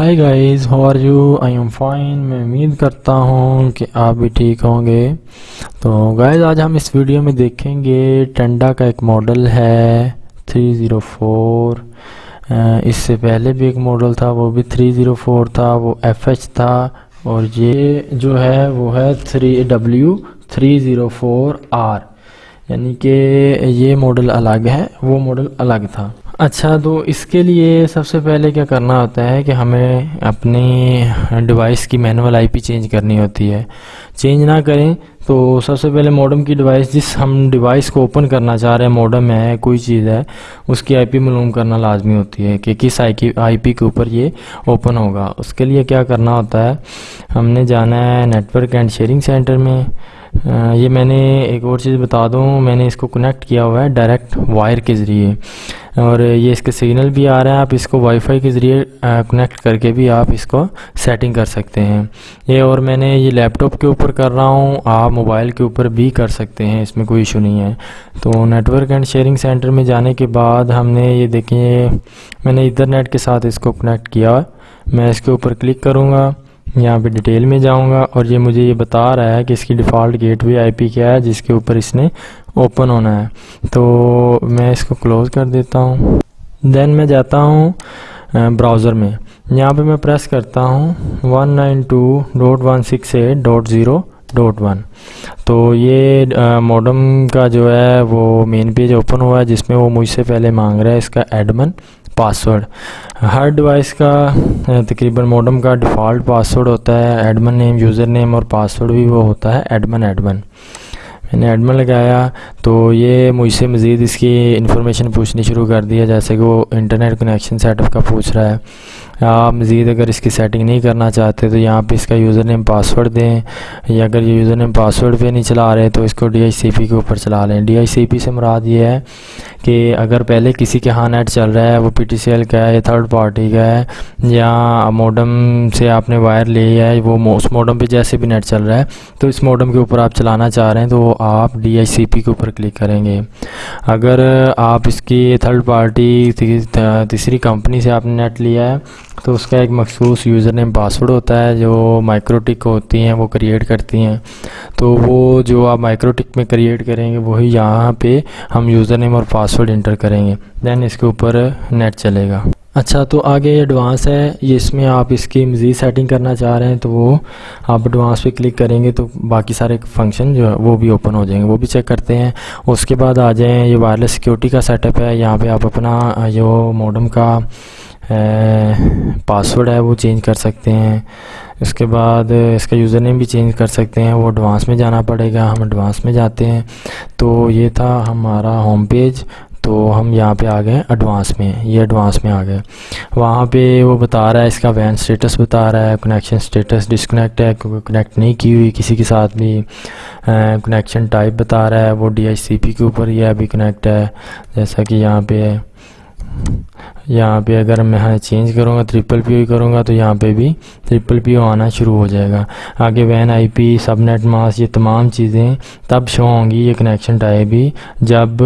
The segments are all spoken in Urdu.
Hi guys how are you I am fine میں امید کرتا ہوں کہ آپ بھی ٹھیک ہوں گے۔ تو گائز آج ہم اس ویڈیو میں دیکھیں گے ٹنڈا کا ایک ماڈل ہے تھری زیرو فور اس سے پہلے بھی ایک ماڈل تھا، وہ بھی تھری زیرو فور تھا، وہ ایف ایچ تھا۔ اور یہ جو ہے، وہ ہے three W three zero four R یعنی کہ یہ ماڈل الگ ہے، وہ ماڈل الگ تھا۔ اچھا تو اس کے لیے سب سے پہلے کیا کرنا ہوتا ہے کہ ہمیں اپنی ڈیوائس کی مینول آئی پی چینج کرنی ہوتی ہے۔ چینج نہ کریں تو سب سے پہلے موڈم کی ڈیوائس جس ہم ڈیوائس کو اوپن کرنا چاہ رہے ہیں موڈم ہے، کوئی چیز ہے، اس کی آئی پی معلوم کرنا لازمی ہوتی ہے کہ کس آئی پی کے اوپر یہ اوپن ہوگا۔ اس کے لیے کیا کرنا ہوتا ہے، ہم نے جانا ہے نیٹورک اینڈ شیئرنگ سینٹر میں۔ یہ میں نے ایک اور چیز بتا دوں، میں نے اس کو کنیکٹ کیا ہوا ہے ڈائریکٹ وائر کے ذریعے۔ اور یہ اس کے سگنل بھی آ رہے ہیں آپ اس کو وائی فائی کے ذریعے کنیکٹ کر کے بھی آپ اس کو سیٹنگ کر سکتے ہیں۔ یہ اور میں نے یہ لیپ ٹاپ کے اوپر کر رہا ہوں، آپ موبائل کے اوپر بھی کر سکتے ہیں، اس میں کوئی ایشو نہیں ہے۔ تو نیٹورک اینڈ شیئرنگ سینٹر میں جانے کے بعد ہم نے یہ دیکھیں، میں نے ایتھرنیٹ کے ساتھ اس کو کنیکٹ کیا۔ میں اس کے اوپر کلک کروں گا۔ یہاں پہ ڈیٹیل میں جاؤں گا اور یہ مجھے یہ بتا رہا ہے کہ اس کی ڈیفالٹ گیٹ وے آئی پی کیا ہے، جس کے اوپر اس نے اوپن ہونا ہے۔ تو میں اس کو کلوز کر دیتا ہوں۔ دین میں جاتا ہوں براؤزر میں۔ یہاں پہ میں پریس کرتا ہوں۔ One nine two dot one six eight dot zero dot one تو یہ موڈم کا جو ہے وہ مین پیج اوپن ہوا ہے، جس میں وہ مجھ سے پہلے مانگ رہا ہے اس کا ایڈمن پاسورڈ ہر ڈیوائس کا تقریباً موڈم کا ڈیفالٹ پاسورڈ ہوتا ہے ایڈمن نیم یوزر نیم اور پاسورڈ بھی وہ ہوتا ہے ایڈمن ایڈمن میں نے ایڈمن لگایا تو یہ مجھ سے مزید اس کی انفارمیشن پوچھنی شروع کر دیا جیسے کہ وہ انٹرنیٹ کنیکشن سیٹ اپ کا پوچھ رہا ہے۔ آپ مزید اگر اس کی سیٹنگ نہیں کرنا چاہتے تو یہاں پہ اس کا یوزر نیم پاسورڈ دیں یا اگر یہ یوزر نیم پاسورڈ پہ نہیں چلا رہے تو اس کو ڈی آئی سی پی کے اوپر چلا لیں۔ ڈی آئی سی پی سے مراد یہ ہے کہ اگر پہلے کسی کے ہاں نیٹ چل رہا ہے، وہ پی ٹی سی ایل کا ہے یا تھرڈ پارٹی کا ہے، یا موڈم سے آپ نے وائر لیا ہے، وہ اس موڈم پہ جیسے بھی نیٹ چل رہا ہے، تو اس موڈم کے اوپر آپ چلانا چاہ رہے ہیں تو آپ ڈی آئی سی پی کے اوپر کلک کریں گے۔ اگر آپ اس کی تھرڈ پارٹی تیسری کمپنی سے آپ نے نیٹ لیا ہے تو اس کا ایک مخصوص یوزر نیم پاسورڈ ہوتا ہے جو مائکروٹک ہوتی ہیں، وہ کریٹ کرتی ہیں۔ تو وہ جو آپ مائکروٹک میں کریٹ کریں گے، وہی یہاں پہ ہم یوزر نیم اور پاسورڈ انٹر کریں گے۔ دین اس کے اوپر نیٹ چلے گا۔ اچھا تو آگے یہ ایڈوانس ہے۔ یہ اس میں آپ اس کی مزید سیٹنگ کرنا چاہ رہے ہیں تو وہ آپ ایڈوانس پہ کلک کریں گے تو باقی سارے فنکشن جو ہے وہ بھی اوپن ہو جائیں گے، وہ بھی چیک کرتے ہیں۔ اس کے بعد آ جائیں، یہ وائرلیس سیکیورٹی کا سیٹ اپ ہے۔ یہاں پہ آپ اپنا جو موڈم کا پاسورڈ ہے وہ چینج کر سکتے ہیں۔ اس کے بعد اس کا یوزر نیم بھی چینج کر سکتے ہیں۔ وہ ایڈوانس میں جانا پڑے گا۔ ہم ایڈوانس میں جاتے ہیں۔ تو یہ تھا ہمارا ہوم پیج تو ہم یہاں پہ آ گئے ایڈوانس میں۔ یہ ایڈوانس میں آ گئے۔ وہاں پہ وہ بتا رہا ہے، اس کا وین سٹیٹس بتا رہا ہے۔ کنیکشن سٹیٹس ڈسکنیکٹ ہے۔ کنیکٹ نہیں کی ہوئی کسی کے ساتھ بھی۔ کنیکشن ٹائپ بتا رہا ہے۔ وہ ڈی ایچ سی پی کے اوپر یہ ابھی کنیکٹ ہے۔ جیسا کہ یہاں پہ یہاں پہ اگر میں ہاں چینج کروں گا ٹرپل پی او کروں گا، تو یہاں پہ بھی ٹرپل پی او آنا شروع ہو جائے گا۔ آگے وین آئی پی سب نیٹ ماس، یہ تمام چیزیں تب شو ہوں گی، یہ کنیکشن ٹائپ بھی۔ جب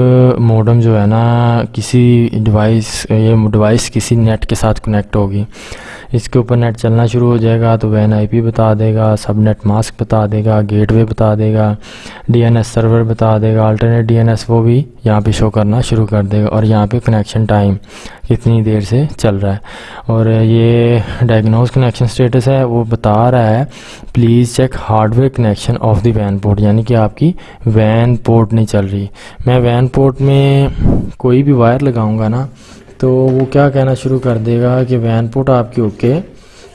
موڈم جو ہے نا، کسی ڈیوائس یہ ڈیوائس کسی نیٹ کے ساتھ کنیکٹ ہوگی۔ اس کے اوپر نیٹ چلنا شروع ہو جائے گا، تو وین آئی پی بتا دے گا سب نیٹ ماسک بتا دے گا گیٹ وے بتا دے گا ڈی این ایس سرور بتا دے گا الٹرنیٹ ڈی این ایس وہ بھی یہاں پہ شو کرنا شروع کر دے گا اور یہاں پہ کنیکشن ٹائم کتنی دیر سے چل رہا ہے۔ اور یہ ڈائگنوز کنیکشن سٹیٹس ہے، وہ بتا رہا ہے please check hardware connection of the when port یعنی کہ آپ کی وین پورٹ نہیں چل رہی۔ میں وین پورٹ میں کوئی بھی وائر لگاؤں گا نا، تو وہ کیا کہنا شروع کر دے گا کہ وین پورٹ آپ کی اوکے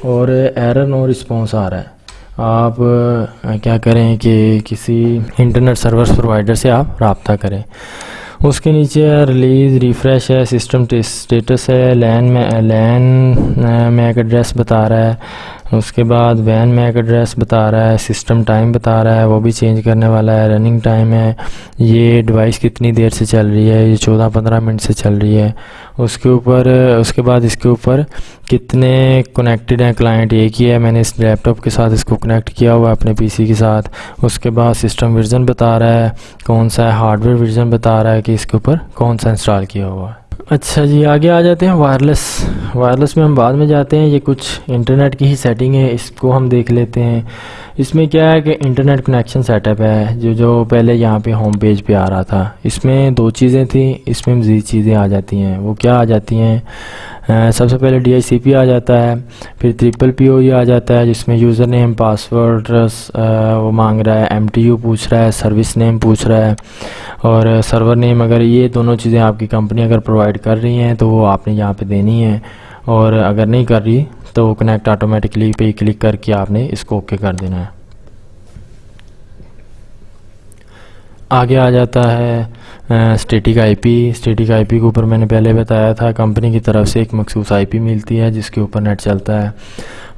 اور ایرر نو رسپانس آ رہا ہے۔ آپ، کیا کریں کہ کسی انٹرنیٹ سروس پرووائڈر سے آپ رابطہ کریں۔ اس کے نیچے ریلیز ریفریش ہے سسٹم اسٹیٹس ہے لین میں لین میک ایڈریس بتا رہا ہے۔ اس کے بعد وین میک ایڈریس بتا رہا ہے سسٹم ٹائم بتا رہا ہے، وہ بھی چینج کرنے والا ہے رننگ ٹائم ہے۔ یہ ڈیوائس کتنی دیر سے چل رہی ہے؟ یہ چودہ پندرہ منٹ سے چل رہی ہے۔ اس کے اوپر، اس کے بعد اس کے اوپر کتنے کنیکٹڈ ہیں کلائنٹ ایک ہی ہے، میں نے اس لیپ ٹاپ کے ساتھ اس کو کنیکٹ کیا ہوا ہے اپنے پی سی کے ساتھ۔ اس کے بعد سسٹم ورژن بتا رہا ہے، کون سا ہے؟ ہارڈ ویئر ورژن بتا رہا ہے کہ اس کے اوپر کون سا انسٹال کیا ہوا ہے۔ اچھا جی آگے آ جاتے ہیں۔ وائرلیس وائرلیس میں ہم بعد میں جاتے ہیں۔ یہ کچھ انٹرنیٹ کی ہی سیٹنگ ہے، اس کو ہم دیکھ لیتے ہیں۔ اس میں کیا ہے کہ انٹرنیٹ کنیکشن سیٹ اپ ہے، جو جو پہلے یہاں پہ ہوم پیج پہ آ رہا تھا۔ اس میں دو چیزیں تھیں، اس میں مزید چیزیں آ جاتی ہیں۔ وہ کیا آ جاتی ہیں؟ سب سے پہلے ڈی آئی سی پی آ جاتا ہے، پھر ٹرپل پی او ای آ جاتا ہے، جس میں یوزر نیم پاسورڈ وہ مانگ رہا ہے ایم ٹی یو پوچھ رہا ہے سروس نیم پوچھ رہا ہے۔ اور سرور نیم اگر یہ دونوں چیزیں آپ کی کمپنی اگر پرووائڈ کر رہی ہیں تو وہ آپ نے یہاں پہ دینی ہے اور اگر نہیں کر رہی تو وہ کنیکٹ آٹومیٹکلی پہ کلک کر کے آپ نے اس کو اوکے کر دینا ہے۔ آگے آ جاتا ہے static I P static I پی کے اوپر میں نے پہلے بتایا تھا، کمپنی کی طرف سے ایک مخصوص آئی پی ملتی ہے، جس کے اوپر نیٹ چلتا ہے۔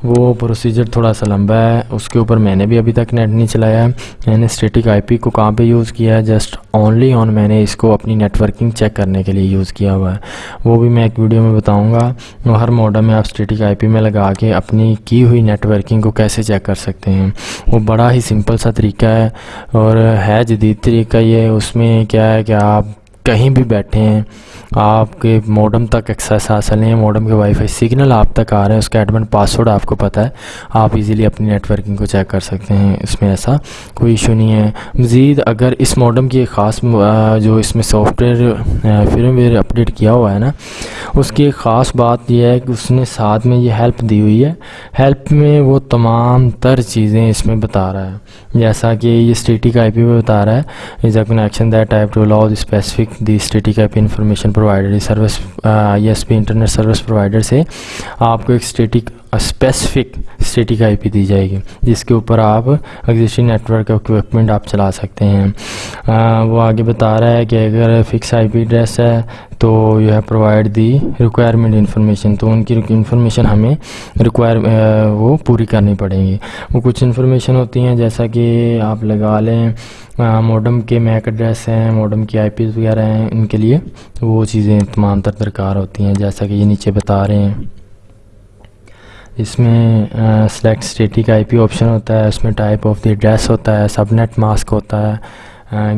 وہ پروسیجر تھوڑا سا لمبا ہے۔ اس کے اوپر میں نے بھی ابھی تک نیٹ نہیں چلایا ہے۔ میں نے اسٹیٹک آئی پی کو کہاں پہ یوز کیا ہے؟ جسٹ اونلی آن میں نے اس کو اپنی نیٹ ورکنگ چیک کرنے کے لیے یوز کیا ہوا ہے۔ وہ بھی میں ایک ویڈیو میں بتاؤں گا۔ وہ ہر موڈم میں آپ اسٹیٹک آئی پی میں لگا کے اپنی کی ہوئی نیٹ ورکنگ کو کیسے چیک کر سکتے ہیں۔ وہ بڑا ہی سمپل سا طریقہ ہے۔ اور ہے جدید طریقہ یہ۔ اس میں کیا ہے کہ آپ کہیں بھی بیٹھے ہیں۔ آپ کے موڈم تک ایکسیس حاصل ہیں موڈم کے وائی فائی سگنل آپ تک آ رہے ہیں اس کا ایڈمن پاسورڈ آپ کو پتہ ہے۔ آپ ایزیلی اپنی نیٹ ورکنگ کو چیک کر سکتے ہیں، اس میں ایسا کوئی ایشو نہیں ہے۔ مزید اگر اس موڈم کی ایک خاص جو اس میں software firmware update کیا ہوا ہے نا، اس کی ایک خاص بات یہ ہے کہ اس نے ساتھ میں یہ ہیلپ دی ہوئی ہے۔ ہیلپ میں وہ تمام تر چیزیں اس میں بتا رہا ہے۔ جیسا کہ یہ اسٹیٹک آئی پی میں بتا رہا ہے is a connection that type to allow specific the static I P information provider service I S P internet service provider سے آپ کو ایک static specific static I P دی جائے گی جس کے اوپر آپ ایگزسٹنگ نیٹورک اکوپمنٹ آپ چلا سکتے ہیں وہ آگے بتا رہا ہے کہ اگر فکس آئی پی ایڈریس ہے تو you have provide the requirement information تو ان کی انفارمیشن ہمیں ریکوائر وہ پوری کرنی پڑیں گی وہ کچھ انفارمیشن ہوتی ہیں جیسا کہ آپ لگا لیں موڈم کے میک ایڈریس ہیں موڈم کی آئی پیز وغیرہ ہیں ان کے لیے وہ چیزیں تمام تر درکار ہوتی ہیں جیسا کہ یہ نیچے بتا رہے ہیں اس میں select static I P option ہوتا ہے، اس میں ٹائپ آف دی ایڈریس ہوتا ہے سب نیٹ ماسک ہوتا ہے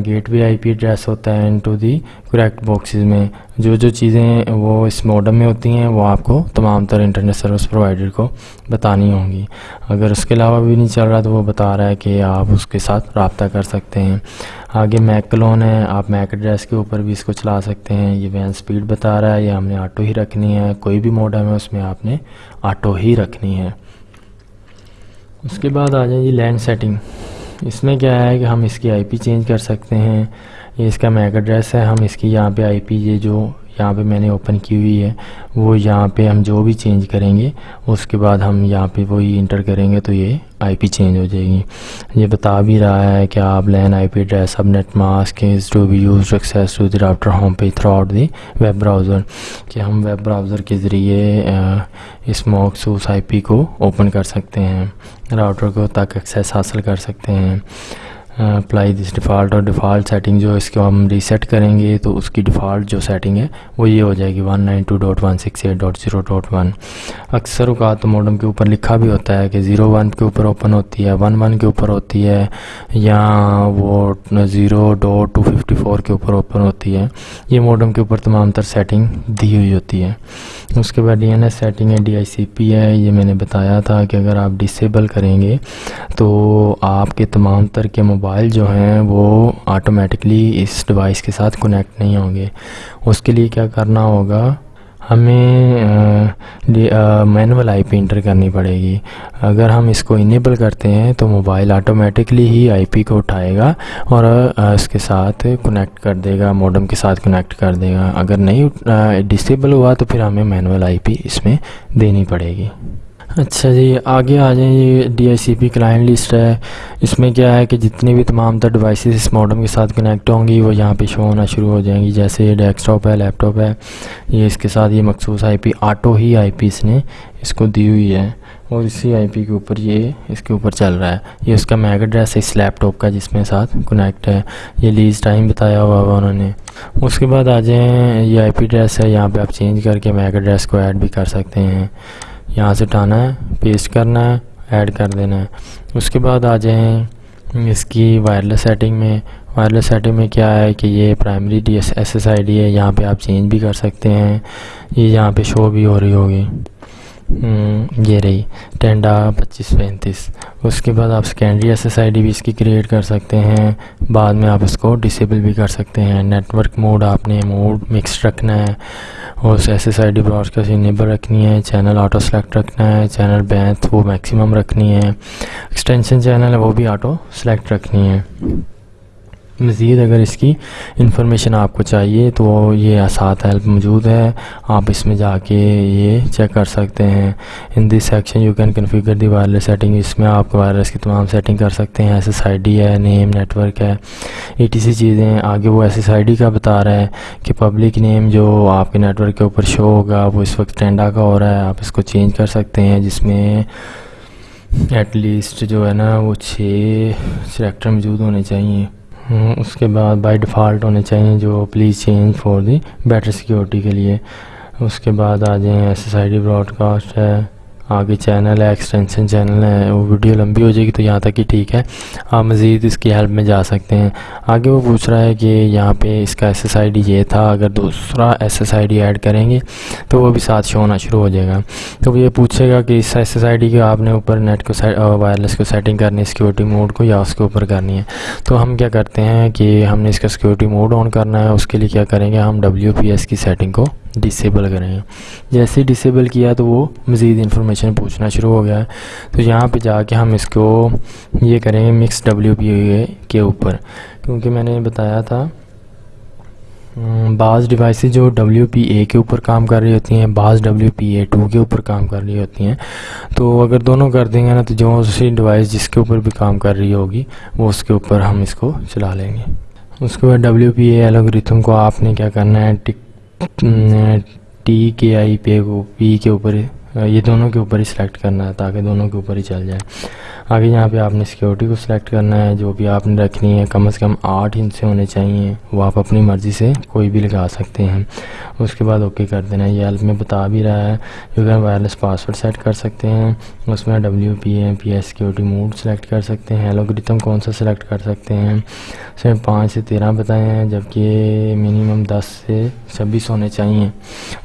گیٹ وے آئی پی ایڈریس ہوتا ہے into the correct boxes میں۔ جو جو چیزیں وہ اس موڈم میں ہوتی ہیں، وہ آپ کو تمام تر انٹرنیٹ سروس پرووائڈر کو بتانی ہوں گی۔ اگر اس کے علاوہ بھی نہیں چل رہا تو وہ بتا رہا ہے کہ آپ اس کے ساتھ رابطہ کر سکتے ہیں۔ آگے میک کلون ہے، آپ میک ایڈریس کے اوپر بھی اس کو چلا سکتے ہیں۔ یہ وین سپیڈ بتا رہا ہے، یہ ہم نے آٹو ہی رکھنی ہے۔ کوئی بھی موڈم ہے، اس میں آپ نے آٹو ہی رکھنی ہے۔ اس کے بعد آ جائیں جی لینڈ سیٹنگ اس میں کیا ہے کہ ہم اس کی آئی پی چینج کر سکتے ہیں، یہ اس کا میک ایڈریس ہے، ہم اس کی یہاں پہ آئی پی یہ جو یہاں پہ میں نے اوپن کی ہوئی ہے۔ وہ یہاں پہ ہم جو بھی چینج کریں گے، اس کے بعد ہم یہاں پہ وہی انٹر کریں گے تو یہ آئی پی چینج ہو جائے گی۔ یہ بتا بھی رہا ہے کہ آپ لین آئی پی ایڈریس اب net mask is to be use access to the router home پہ throughout the web browser کہ ہم ویب براؤزر کے ذریعے اس موکسوس آئی پی کو اوپن کر سکتے ہیں راؤٹر کو تک ایکسیس حاصل کر سکتے ہیں۔ اپلائی دس ڈیفالٹ اور ڈیفالٹ سیٹنگ جو اس کو ہم ریسیٹ کریں گے تو اس کی ڈیفالٹ جو سیٹنگ ہے وہ یہ ہو جائے گی one nine two dot one six eight dot zero dot one اکثر اوقات تو موڈم کے اوپر لکھا بھی ہوتا ہے کہ زیرو ون کے اوپر اوپن ہوتی ہے ون ون کے اوپر ہوتی ہے یا وہ zero dot two fifty four کے اوپر اوپن ہوتی ہے۔ یہ موڈم کے اوپر تمام تر سیٹنگ دی ہوئی ہوتی ہے۔ اس کے بعد ڈی این ایس سیٹنگ ہے ڈی آئی سی پی ہے۔ یہ میں نے بتایا تھا کہ اگر آپ ڈسیبل کریں گے تو آپ کے تمام تر کے موبائل موبائل جو ہیں وہ آٹومیٹکلی اس ڈیوائس کے ساتھ کنیکٹ نہیں ہوں گے۔ اس کے لیے کیا کرنا ہوگا؟ ہمیں مینول آئی پی انٹر کرنی پڑے گی۔ اگر ہم اس کو انیبل کرتے ہیں تو موبائل آٹومیٹکلی ہی آئی پی کو اٹھائے گا اور اس کے ساتھ کنیکٹ کر دے گا موڈم کے ساتھ کنیکٹ کر دے گا۔ اگر نہیں ڈسیبل ہوا تو پھر ہمیں مینول آئی پی اس میں دینی پڑے گی۔ اچھا جی آگے آ جائیں یہ D I C P client list ہے۔ اس میں کیا ہے کہ جتنی بھی تمام تر ڈیوائسز اس موڈم کے ساتھ کنیکٹ ہوں گی، وہ یہاں پہ شو ہونا شروع ہو جائیں گی۔ جیسے یہ ڈیسک ٹاپ ہے لیپ ٹاپ ہے، یہ اس کے ساتھ یہ مخصوص آئی پی آٹو ہی آئی پی اس نے اس کو دی ہوئی ہے۔ اور اسی آئی پی کے اوپر یہ اس کے اوپر چل رہا ہے۔ یہ اس کا میگ ایڈریس ہے، اس لیپ ٹاپ کا جس میں ساتھ کنیکٹ ہے۔ یہ لیز ٹائم بتایا ہوا ہوا انہوں نے۔ اس کے بعد آ جائیں، یہ آئی پی ایڈریس ہے۔ یہاں پہ آپ چینج کر کے میگ ایڈریس کو ایڈ بھی کر سکتے ہیں۔ یہاں سے اٹھانا ہے، پیسٹ کرنا ہے، ایڈ کر دینا ہے۔ اس کے بعد آ جائیں اس کی وائرلیس سیٹنگ میں۔ وائرلیس سیٹنگ میں کیا ہے کہ یہ primary D S S S I D ہے، یہاں پہ آپ چینج بھی کر سکتے ہیں۔ یہ یہاں پہ شو بھی ہو رہی ہوگی۔ یہ رہی۔ ٹینڈا پچیس پینتیس۔ اس کے بعد آپ secondary S S I D بھی اس کی کریٹ کر سکتے ہیں۔ بعد میں آپ اس کو ڈسیبل بھی کر سکتے ہیں۔ نیٹ ورک موڈ آپ نے موڈ مکس رکھنا ہے۔ اور اس S S I D broad کا انیبل رکھنی ہے چینل آٹو سلیکٹ رکھنا ہے چینل بینتھ وہ میکسیمم رکھنی ہے ایکسٹینشن چینل ہے، وہ بھی آٹو سلیکٹ رکھنی ہے۔ مزید اگر اس کی انفارمیشن آپ کو چاہیے تو یہ آسات ہیلپ موجود ہے۔ آپ اس میں جا کے یہ چیک کر سکتے ہیں۔ In this section you can configure the wireless setting اس میں آپ وائرلیس کی تمام سیٹنگ کر سکتے ہیں۔ ایس ایس آئی ڈی ہے نیم نیٹ ورک ہے۔ ای ٹی سی چیزیں آگے وہ ایس ایس آئی ڈی کا بتا رہا ہے کہ پبلک نیم جو آپ کے نیٹ ورک کے اوپر شو ہوگا، وہ اس وقت ٹینڈا کا ہو رہا ہے۔ آپ اس کو چینج کر سکتے ہیں، جس میں ایٹ لیسٹ جو ہے نا وہ چھ سلیکٹر موجود ہونے چاہیے۔ اس کے بعد بائی ڈیفالٹ ہونے چاہیے جو please change for the better security کے لیے۔ اس کے بعد آ جائیں S S I D broadcast ہے۔ آگے چینل ہے ایکسٹینشن چینل ہے، وہ ویڈیو لمبی ہو جائے گی تو یہاں تک ہی ٹھیک ہے۔ آپ مزید اس کی ہیلپ میں جا سکتے ہیں۔ آگے وہ پوچھ رہا ہے کہ یہاں پہ اس کا ایس ایس آئی ڈی یہ تھا، اگر دوسرا S S I D add کریں گے تو وہ بھی ساتھ شو ہونا شروع ہو جائے گا۔ تو وہ یہ پوچھے گا کہ اس ایس ایس آئی ڈی کے آپ نے اوپر نیٹ کو وائرلیس کو سیٹنگ کرنی ہے سیکورٹی موڈ کو یا اس کے اوپر کرنی ہے؟ تو ہم کیا کرتے ہیں کہ ہم نے اس کا سیکورٹی موڈ آن کرنا ہے، اس کے لیے کیا کریں گے؟ ہم ڈبلیو پی ایس کی سیٹنگ کو ڈسیبل کریں۔ گے جیسے ڈسیبل کیا تو وہ مزید انفارمیشن پوچھنا شروع ہو گیا ہے۔ تو یہاں پہ جا کے ہم اس کو یہ کریں گے مکس ڈبلیو پی اے کے اوپر۔ کیونکہ میں نے بتایا تھا بعض ڈیوائسز جو ڈبلیو پی اے کے اوپر کام کر رہی ہوتی ہیں، بعض ڈبلیو پی اے ٹو کے اوپر کام کر رہی ہوتی ہیں۔ تو اگر دونوں کر دیں گے نا تو جو سی ڈیوائس جس کے اوپر بھی کام کر رہی ہوگی، وہ اس کے اوپر ہم اس کو چلا لیں گے۔ اس کے بعد ڈبلیو پی اے الگریتھم کو آپ نے کیا کرنا ہے، ٹک ٹی کے آئی پے کو پی کے اوپر یہ دونوں کے اوپر ہی سلیکٹ کرنا ہے تاکہ دونوں کے اوپر ہی چل جائے۔ آگے یہاں پہ آپ نے سیکیورٹی کو سلیکٹ کرنا ہے، جو بھی آپ نے رکھنی ہے، کم از کم آٹھ انچ سے ہونے چاہیے۔ وہ آپ اپنی مرضی سے کوئی بھی لگا سکتے ہیں۔ اس کے بعد اوکے کر دینا یہ ہیلپ میں بتا بھی رہا ہے۔ جو کہ وائرلیس پاسورڈ سیٹ کر سکتے ہیں۔ اس میں W P A P S security mode select کر سکتے ہیں۔ الوگریتم کون سا سلیکٹ کر سکتے ہیں؟ اس میں پانچ سے تیرہ بتائے ہیں، جبکہ منیمم دس سے چھبیس ہونے چاہیے۔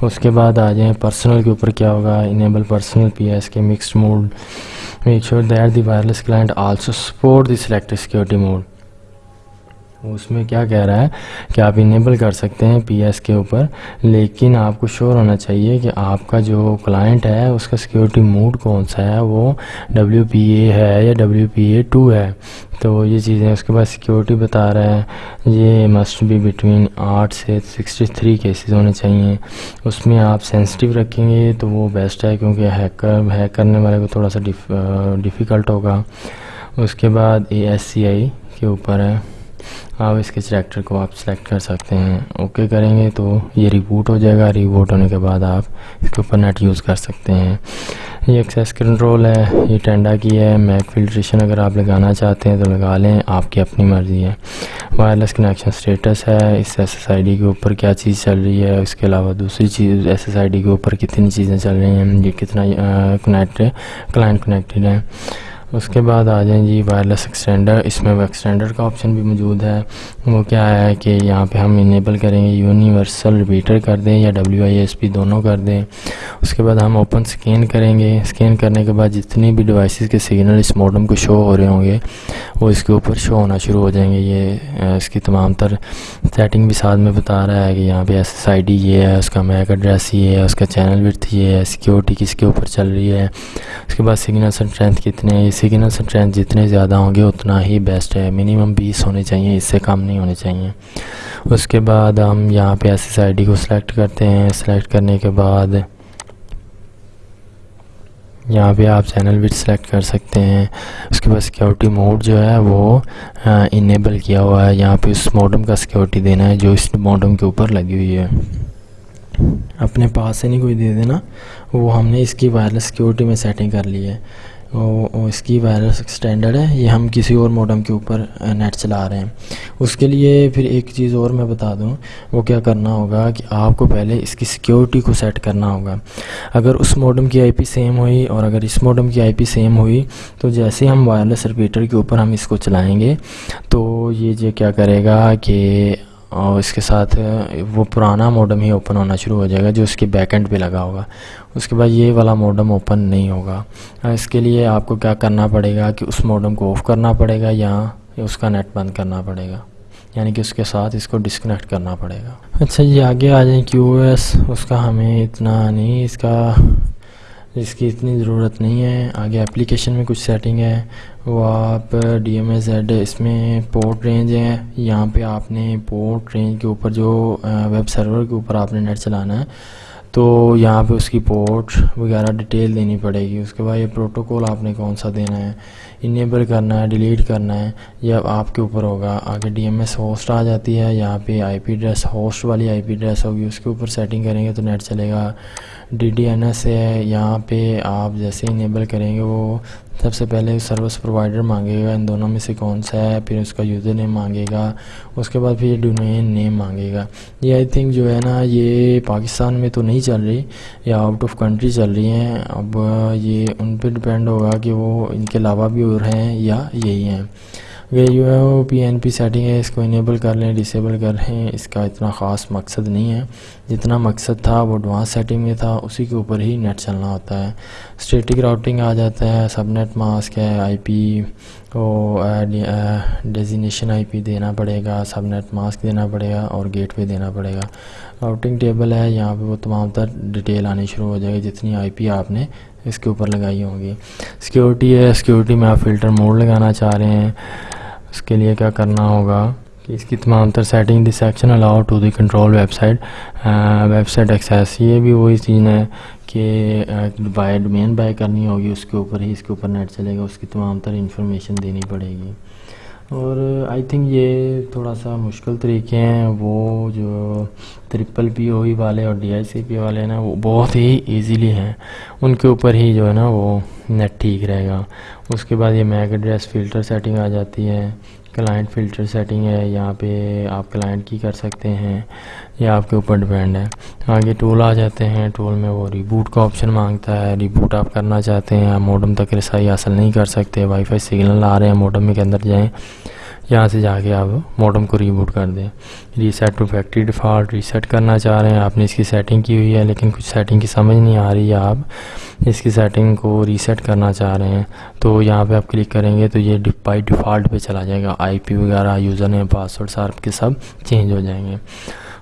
اس کے بعد آ جائیں۔ پرسنل کے اوپر کیا ہوگا؟ Enable personal P S K mixed mode make sure that the wireless client also support the select security mode اس میں کیا کہہ رہا ہے کہ آپ انیبل کر سکتے ہیں پی ایس کے اوپر، لیکن آپ کو شور ہونا چاہیے کہ آپ کا جو کلائنٹ ہے، اس کا سیکیورٹی موڈ کون سا ہے؟ وہ ڈبلیو پی اے ہے یا ڈبلیو پی اے ٹو ہے؟ تو یہ چیزیں اس کے بعد سیکیورٹی بتا رہا ہے۔ یہ مسٹ بھی بٹوین آٹھ سے سکسٹی تھری کیسز ہونے چاہیے۔ اس میں آپ سینسٹیو رکھیں گے تو وہ بیسٹ ہے، کیونکہ ہیکر ہیک کرنے والے کو تھوڑا سا ڈیفیکلٹ ہوگا۔ اس کے بعد اے ایس سی آئی کے اوپر ہے۔ آپ اس کے سلیکٹر کو آپ سلیکٹ کر سکتے ہیں۔ اوکے کریں گے تو یہ ریبوٹ ہو جائے گا۔ ریبوٹ ہونے کے بعد آپ اس کے اوپر نیٹ یوز کر سکتے ہیں۔ یہ ایکسیس کنٹرول ہے، یہ ٹینڈا کی ہے۔ میک فلٹریشن اگر آپ لگانا چاہتے ہیں تو لگا لیں، آپ کی اپنی مرضی ہے۔ وائرلیس کنیکشن سٹیٹس ہے۔ اس ایس ایس آئی ڈی کے اوپر کیا چیز چل رہی ہے؟ اس کے علاوہ دوسری چیز ایس ایس آئی ڈی کے اوپر کتنی چیزیں چل رہی ہیں؟ یہ کتنا کنیکٹ کلائنٹ کنیکٹڈ ہے اس کے بعد آ جائیں جی وائرلیس ایکسٹینڈر اس میں ایکسٹینڈر کا آپشن بھی موجود ہے۔ وہ کیا ہے کہ یہاں پہ ہم انیبل کریں گے یونیورسل ریپیٹر کر دیں یا ڈبلیو آئی ایس پی دونوں کر دیں۔ اس کے بعد ہم اوپن سکین کریں گے۔ سکین کرنے کے بعد جتنی بھی ڈیوائسز کے سگنل اس موڈم کو شو ہو رہے ہوں گے، وہ اس کے اوپر شو ہونا شروع ہو جائیں گے۔ یہ اس کی تمام تر سیٹنگ بھی ساتھ میں بتا رہا ہے کہ یہاں پہ ایس ایس آئی ڈی یہ ہے، اس کا میک ایڈریس یہ ہے، اس کا چینل ورتھ یہ ہے سیکیورٹی کس کے اوپر چل رہی ہے۔ اس کے بعد سگنل اسٹرینتھ کتنے سگنل اسٹرینتھ جتنے زیادہ ہوں گے اتنا ہی بیسٹ ہے۔ منیمم بیس ہونے چاہیے، اس سے کم نہیں ہونے چاہیے۔ اس کے بعد ہم یہاں پہ ایس ایس آئی ڈی کو سلیکٹ کرتے ہیں۔ سلیکٹ کرنے کے بعد یہاں پہ آپ چینل بھی سلیکٹ کر سکتے ہیں۔ اس کے بعد سیکیورٹی موڈ جو ہے وہ انیبل کیا ہوا ہے۔ یہاں پہ اس موڈم کا سیکیورٹی دینا ہے جو اس موڈم کے اوپر لگی ہوئی ہے۔ اپنے پاس سے نہیں کوئی دے دینا، وہ ہم نے اس کی وائرلیس سیکیورٹی میں سیٹنگ کر لی ہے۔ اس کی وائرس ایکسٹینڈر ہے، یہ ہم کسی اور موڈم کے اوپر نیٹ چلا رہے ہیں۔ اس کے لیے پھر ایک چیز اور میں بتا دوں، وہ کیا کرنا ہوگا کہ آپ کو پہلے اس کی سیکیورٹی کو سیٹ کرنا ہوگا۔ اگر اس موڈم کی آئی پی سیم ہوئی اور اگر اس موڈم کی آئی پی سیم ہوئی، تو جیسے ہم وائرلیس ریپیٹر کے اوپر ہم اس کو چلائیں گے، تو یہ جو کیا کرے گا کہ اور اس کے ساتھ وہ پرانا موڈم ہی اوپن ہونا شروع ہو جائے گا جو اس کے بیک اینڈ پہ لگا ہوگا۔ اس کے بعد یہ والا موڈم اوپن نہیں ہوگا۔ اس کے لیے آپ کو کیا کرنا پڑے گا کہ اس موڈم کو آف کرنا پڑے گا یا اس کا نیٹ بند کرنا پڑے گا۔ یعنی کہ اس کے ساتھ اس کو ڈسکنیکٹ کرنا پڑے گا۔ اچھا یہ آگے آ جائیں کیو ایس اس کا ہمیں اتنا نہیں، اس کا اس کی اتنی ضرورت نہیں ہے۔ آگے اپلیکیشن میں کچھ سیٹنگ ہے۔ وہ آپ ڈی ایم ایس زیڈ اس میں پورٹ رینج ہے یہاں پہ آپ نے پورٹ رینج کے اوپر جو ویب سرور کے اوپر آپ نے نیٹ چلانا ہے، تو یہاں پہ اس کی پورٹ وغیرہ ڈیٹیل دینی پڑے گی۔ اس کے بعد یہ پروٹوکول آپ نے کون سا دینا ہے؟ انیبل کرنا ہے ڈیلیٹ کرنا ہے، یہ اب آپ کے اوپر ہوگا۔ آگے ڈی ایم ایس ہوسٹ آ جاتی ہے، یہاں پہ آئی پی ایڈریس ہوسٹ والی آئی پی ایڈریس ہوگی، اس کے اوپر سیٹنگ کریں گے تو نیٹ چلے گا۔ ڈی ڈی این ایس ہے، یہاں پہ آپ جیسے انیبل کریں گے، وہ سب سے پہلے سروس پرووائڈر مانگے گا۔ ان دونوں میں سے کون سا ہے؟ پھر اس کا یوزر نیم مانگے گا۔ اس کے بعد پھر یہ ڈومین نیم مانگے گا۔ یہ آئی تھنک جو ہے نا، یہ پاکستان میں تو نہیں چل رہی، یا آؤٹ آف کنٹری چل رہی ہیں۔ اب یہ ان پہ ڈپینڈ ہوگا کہ وہ ان کے علاوہ بھی اور ہیں یا یہی ہیں۔ اگر یو ہے پی این پی سیٹنگ ہے، اس کو انیبل کر لیں ڈسیبل کر لیں، اس کا اتنا خاص مقصد نہیں ہے۔ جتنا مقصد تھا، وہ ایڈوانس سیٹنگ میں تھا، اسی کے اوپر ہی نیٹ چلنا ہوتا ہے۔ اسٹیٹک راؤٹنگ آ جاتا ہے سب نیٹ ماسک ہے آئی پی وہ ڈیزینیشن آئی پی دینا پڑے گا سب نیٹ ماسک دینا پڑے گا اور گیٹ پہ دینا پڑے گا۔ راؤٹنگ ٹیبل ہے، یہاں پہ وہ تمام تر ڈیٹیل آنی شروع ہو جائے گی۔ جتنی آئی پی آپ نے اس کے اوپر لگائی ہوں گی۔ سیکیورٹی ہے سیکیورٹی میں آپ فلٹر موڈ لگانا چاہ رہے ہیں۔ اس کے لیے کیا کرنا ہوگا کہ اس کی تمام تر setting the section allow to the control website website access یہ بھی وہی چیز ہے کہ بائی ڈومین بائی کرنی ہوگی۔ اس کے اوپر ہی، اس کے اوپر نیٹ چلے گا۔ اس کی تمام تر انفارمیشن دینی پڑے گی۔ اور آئی تھنک یہ تھوڑا سا مشکل طریقے ہیں، وہ جو ٹرپل پی او ای والے اور ڈی آئی سی پی والے ہیں نا، وہ بہت ہی ایزیلی ہیں۔ ان کے اوپر ہی جو ہے نا، وہ نیٹ ٹھیک رہے گا۔ اس کے بعد یہ میک ایڈریس فلٹر سیٹنگ آ جاتی ہے۔ کلائنٹ فلٹر سیٹنگ ہے، یہاں پہ آپ کلائنٹ کی کر سکتے ہیں، یہ آپ کے اوپر ڈپینڈ ہے۔ آگے ٹول آ جاتے ہیں ٹول میں وہ ریبوٹ کا آپشن مانگتا ہے۔ ریبوٹ آپ کرنا چاہتے ہیں آپ موڈم تک رسائی حاصل نہیں کر سکتے وائی فائی سگنل آ رہے ہیں موڈم کے اندر جائیں۔ یہاں سے جا کے آپ موڈم کو ریبوٹ کر دیں۔ Reset to factory default reset کرنا چاہ رہے ہیں۔ آپ نے اس کی سیٹنگ کی ہوئی ہے، لیکن کچھ سیٹنگ کی سمجھ نہیں آ رہی ہے۔ آپ اس کی سیٹنگ کو ریسیٹ کرنا چاہ رہے ہیں۔ تو یہاں پہ آپ کلک کریں گے تو یہ بائی ڈیفالٹ پہ چلا جائے گا۔ آئی پی وغیرہ یوزر نیم پاسورڈ سارپ کے سب چینج ہو جائیں گے۔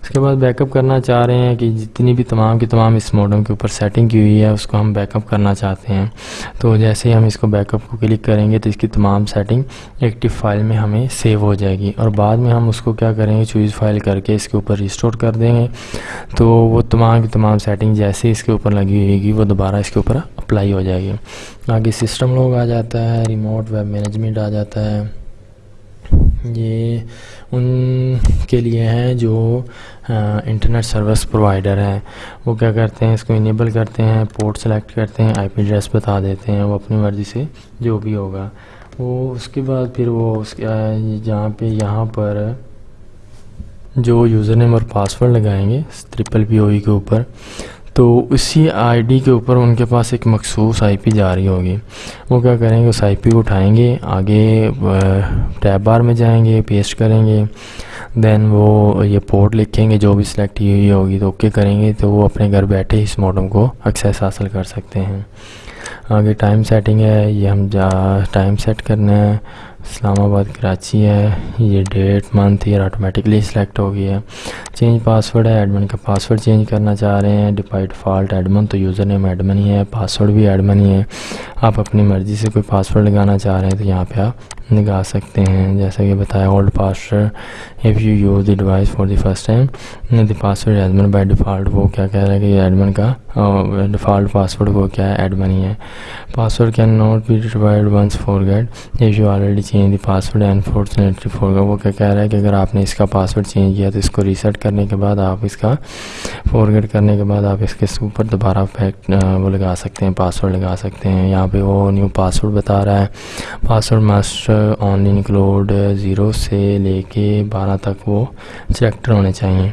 اس کے بعد بیک اپ کرنا چاہ رہے ہیں کہ جتنی بھی تمام کی تمام اس موڈم کے اوپر سیٹنگ کی ہوئی ہے، اس کو ہم بیک اپ کرنا چاہتے ہیں۔ تو جیسے ہی ہم اس کو بیک اپ کو کلک کریں گے تو اس کی تمام سیٹنگ ایکٹیو فائل میں ہمیں سیو ہو جائے گی۔ اور بعد میں ہم اس کو کیا کریں گے؟ چوز فائل کر کے اس کے اوپر ریسٹور کر دیں گے۔ تو وہ تمام کی تمام سیٹنگ جیسے اس کے اوپر لگی ہوئے گی وہ دوبارہ اس کے اوپر اپلائی ہو جائے گی۔ آگے سسٹم لوگ آ جاتا ہے ریموٹ ویب مینجمنٹ آ جاتا ہے۔ یہ ان کے لیے ہیں جو انٹرنیٹ سروس پرووائڈر ہیں۔ وہ کیا کرتے ہیں؟ اس کو انیبل کرتے ہیں پورٹ سلیکٹ کرتے ہیں آئی پی ایڈریس بتا دیتے ہیں، وہ اپنی مرضی سے جو بھی ہوگا۔ وہ اس کے بعد پھر وہ اس کے جہاں پہ، یہاں پر جو یوزر نیم اور پاسورڈ لگائیں گے ٹرپل پی او ای کے اوپر۔ تو اسی آئی ڈی کے اوپر ان کے پاس ایک مخصوص آئی پی جا رہی ہوگی۔ وہ کیا کریں گے؟ اس آئی پی کو اٹھائیں گے، آگے ٹیب بار میں جائیں گے، پیسٹ کریں گے۔ دین وہ یہ پورٹ لکھیں گے جو بھی سلیکٹ کی ہوئی ہوگی تو اوکے کریں گے تو وہ اپنے گھر بیٹھے اس موڈم کو ایکسیس حاصل کر سکتے ہیں۔ آگے ٹائم سیٹنگ ہے، یہ ہم جا، ٹائم سیٹ کرنا ہے۔ اسلام آباد کراچی ہے، یہ date month year automatically select ہو گئی ہے۔ چینج پاسورڈ ہے ایڈمن کا پاسورڈ چینج کرنا چاہ رہے ہیں۔ ڈیفائٹ فالٹ ایڈمن تو یوزر نیم ایڈمن ہی ہے پاسورڈ بھی ایڈمن ہی ہے۔ آپ اپنی مرضی سے کوئی پاسورڈ لگانا چاہ رہے ہیں تو یہاں پہ آپ لگا سکتے ہیں۔ جیسا کہ بتایا old password if you use the device for the first time the password admin by default وہ کیا کہہ رہا ہے کہ یہ ایڈمن کا ڈیفالٹ پاسورڈ وہ کیا ہے؟ ایڈمن ہی ہے۔ Password cannot be divide once forget if you already change the password unfortunately for وہ کیا کہہ رہا ہے کہ اگر آپ نے اس کا پاسورڈ چینج کیا تو اس کو ریسیٹ کرنے کے بعد آپ اس کا فارگیٹ کرنے کے بعد آپ اس کے اوپر دوبارہ فیکٹ وہ لگا سکتے ہیں پاسورڈ لگا سکتے ہیں۔ یہاں پہ وہ نیو پاسورڈ بتا رہا ہے۔ Password master only include zero سے لے کے بارہ تک وہ سلیکٹر ہونے چاہئیں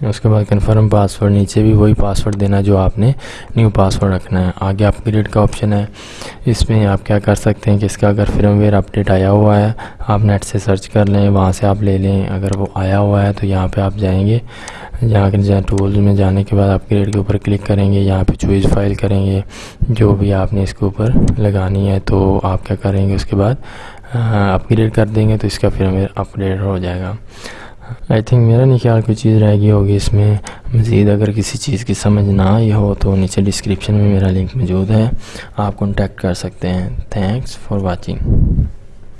اس کے بعد کنفرم پاسورڈ نیچے بھی وہی پاسورڈ دینا جو آپ نے نیو پاسورڈ رکھنا ہے آگے اپ گریڈ کا آپشن ہے اس میں آپ کیا کر سکتے ہیں کہ اس کا اگر فرم ویئر اپڈیٹ آیا ہوا ہے آپ نیٹ سے سرچ کر لیں وہاں سے آپ لے لیں اگر وہ آیا ہوا ہے تو یہاں پہ آپ جائیں گے جہاں کے ٹولز میں جانے کے بعد اپ گریڈ کے اوپر کلک کریں گے یہاں پہ چوئز فائل کریں گے جو بھی آپ نے اس کے اوپر لگانی ہے تو آپ کیا کریں گے اس کے بعد اپ گریڈ کر دیں گے تو اس کا فرم ویئر اپڈیٹ ہو جائے گا۔ آئی تھنک میرا نہیں خیال کوئی چیز رہ گئی ہوگی اس میں۔ مزید اگر کسی چیز کی سمجھ نہ آئی ہو تو نیچے ڈسکرپشن میں میرا لنک موجود ہے۔ آپ کانٹیکٹ کر سکتے ہیں۔ Thanks for watching